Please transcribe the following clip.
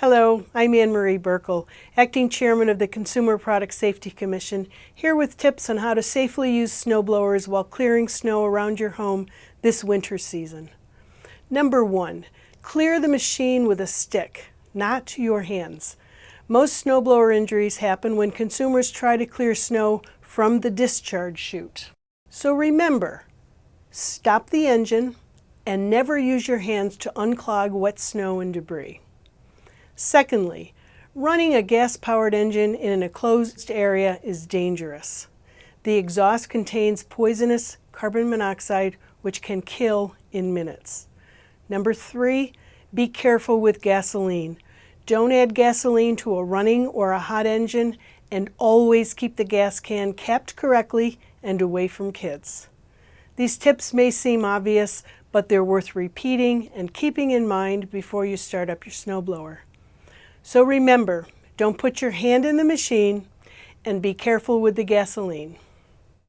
Hello, I'm Anne Marie Buerkle, Acting Chairman of the Consumer Product Safety Commission, here with tips on how to safely use snow blowers while clearing snow around your home this winter season. Number one, clear the machine with a stick, not your hands. Most snowblower injuries happen when consumers try to clear snow from the discharge chute. So remember, stop the engine and never use your hands to unclog wet snow and debris. Secondly, running a gas-powered engine in an enclosed area is dangerous. The exhaust contains poisonous carbon monoxide which can kill in minutes. Number three, be careful with gasoline. Don't add gasoline to a running or a hot engine and always keep the gas can capped correctly and away from kids. These tips may seem obvious, but they're worth repeating and keeping in mind before you start up your snowblower. So remember, don't put your hand in the machine and be careful with the gasoline.